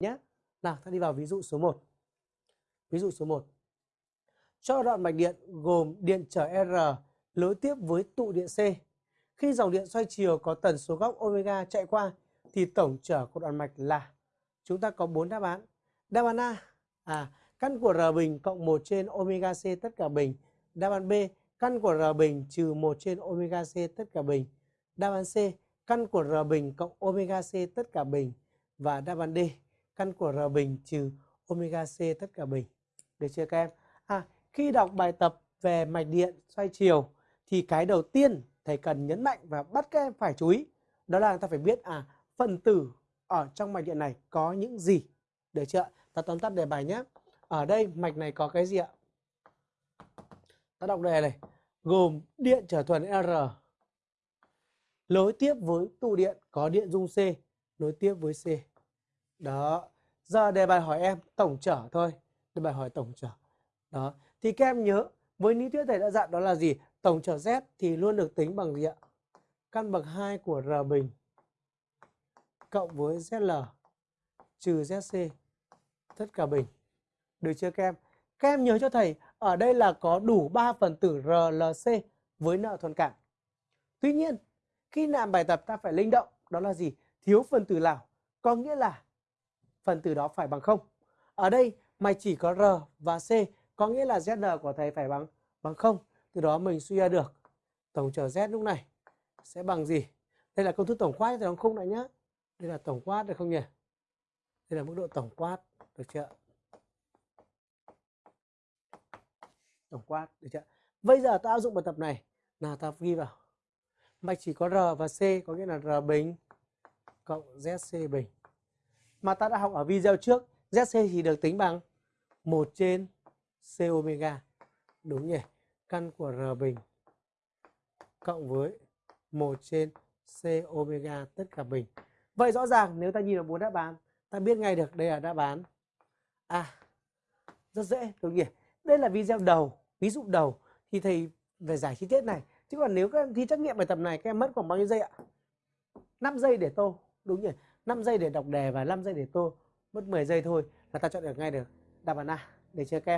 Nào, ta đi vào ví dụ số 1. Ví dụ số 1. Cho đoạn mạch điện gồm điện trở R nối tiếp với tụ điện C. Khi dòng điện xoay chiều có tần số góc omega chạy qua thì tổng trở của đoạn mạch là chúng ta có 4 đáp án. Đáp án A à căn của R bình cộng 1 trên omega C tất cả bình. Đáp án B căn của R bình trừ 1 trên omega C tất cả bình. Đáp án C căn của R bình cộng omega C tất cả bình. Và đáp án D căn của R bình trừ omega C tất cả bình. Được chưa các em? À, khi đọc bài tập về mạch điện xoay chiều thì cái đầu tiên thầy cần nhấn mạnh và bắt các em phải chú ý đó là ta phải biết à phần tử ở trong mạch điện này có những gì. Được chưa ta tóm tắt đề bài nhé. Ở đây mạch này có cái gì ạ? Ta đọc đề này. Gồm điện trở thuần R nối tiếp với tụ điện có điện dung C nối tiếp với C. Đó giờ đề bài hỏi em tổng trở thôi đề bài hỏi tổng trở đó thì các em nhớ với lý thuyết thầy đã dặn đó là gì tổng trở Z thì luôn được tính bằng gì ạ căn bậc 2 của R bình cộng với ZL trừ ZC tất cả bình. Được chưa các em? Các em nhớ cho thầy, ở đây là có đủ 3 phần tử RLC với nợ thuần cảm. Tuy nhiên, khi làm bài tập ta phải linh động, đó là gì? Thiếu phần tử nào? Có nghĩa là phần tử đó phải bằng không. Ở đây mày chỉ có R và C, có nghĩa là ZL của thầy phải bằng bằng không. Từ đó mình suy ra được tổng trở Z lúc này sẽ bằng gì? Đây là công thức tổng quát thì không lại nhá. Đây là tổng quát được không nhỉ? Đây là mức độ tổng quát, được chưa? Tổng quát, được chưa? Bây giờ ta áp dụng bài tập này. là ta ghi vào. Mạch chỉ có R và C có nghĩa là R bình cộng ZC bình. Mà ta đã học ở video trước, ZC thì được tính bằng 1 trên C omega. Đúng nhỉ? Căn của R bình cộng với 1 trên C omega tất cả bình. Vậy rõ ràng nếu ta nhìn vào bốn đáp án, ta biết ngay được đây là đáp án A. Rất dễ, đúng nhỉ? Đây là video đầu, ví dụ đầu thì thầy về giải chi tiết này. Chứ còn nếu các em thi trắc nghiệm bài tập này các em mất khoảng bao nhiêu giây ạ? 5 giây để tô, đúng nhỉ? 5 giây để đọc đề và 5 giây để tô. Mất 10 giây thôi là ta chọn được ngay được đáp án A. Để chưa các em?